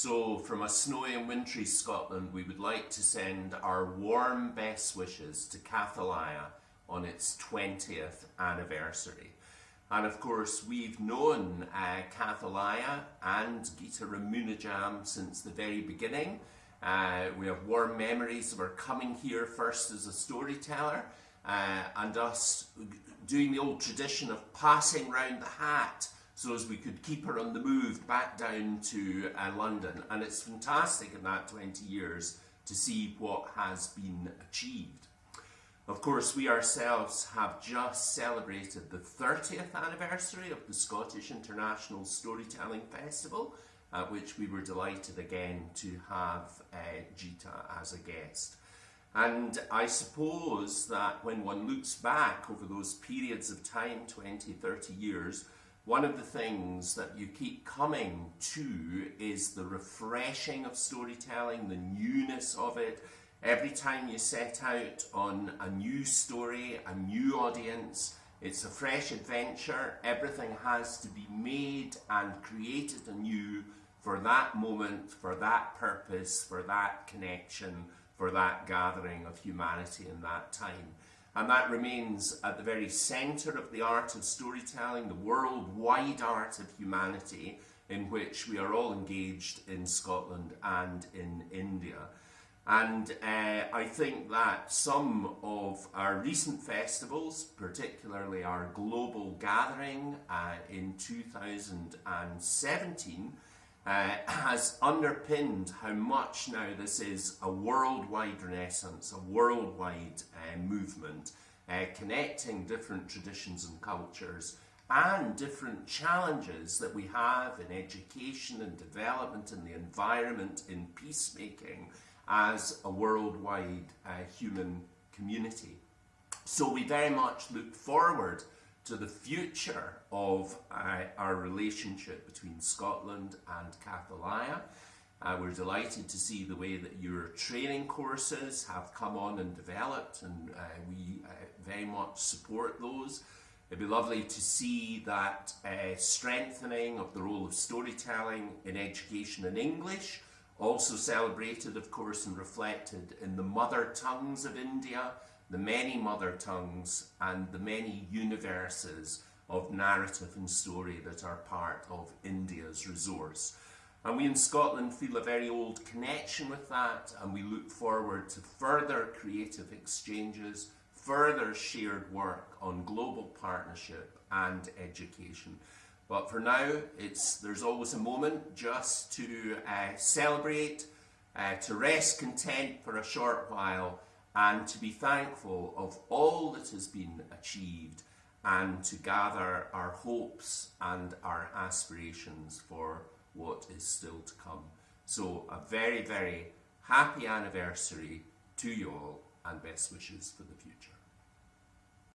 So from a snowy and wintry Scotland, we would like to send our warm best wishes to Kathalaya on its 20th anniversary. And of course, we've known uh, Kathalaya and Geeta Ramanujam since the very beginning. Uh, we have warm memories of her coming here first as a storyteller uh, and us doing the old tradition of passing round the hat so as we could keep her on the move back down to uh, London. And it's fantastic in that 20 years to see what has been achieved. Of course, we ourselves have just celebrated the 30th anniversary of the Scottish International Storytelling Festival, at which we were delighted again to have uh, Geeta as a guest. And I suppose that when one looks back over those periods of time, 20, 30 years, one of the things that you keep coming to is the refreshing of storytelling, the newness of it. Every time you set out on a new story, a new audience, it's a fresh adventure. Everything has to be made and created anew for that moment, for that purpose, for that connection, for that gathering of humanity in that time. And that remains at the very centre of the art of storytelling, the worldwide art of humanity in which we are all engaged in Scotland and in India. And uh, I think that some of our recent festivals, particularly our global gathering uh, in 2017, uh, has underpinned how much now this is a worldwide renaissance, a worldwide uh, movement, uh, connecting different traditions and cultures and different challenges that we have in education and development in the environment, in peacemaking, as a worldwide uh, human community. So we very much look forward to the future of uh, our relationship between Scotland and Kathalaya. Uh, we're delighted to see the way that your training courses have come on and developed and uh, we uh, very much support those. It'd be lovely to see that uh, strengthening of the role of storytelling in education in English, also celebrated of course and reflected in the mother tongues of India, the many mother tongues and the many universes of narrative and story that are part of India's resource. And we in Scotland feel a very old connection with that and we look forward to further creative exchanges, further shared work on global partnership and education. But for now, it's there's always a moment just to uh, celebrate, uh, to rest content for a short while and to be thankful of all that has been achieved and to gather our hopes and our aspirations for what is still to come. So a very, very happy anniversary to you all and best wishes for the future.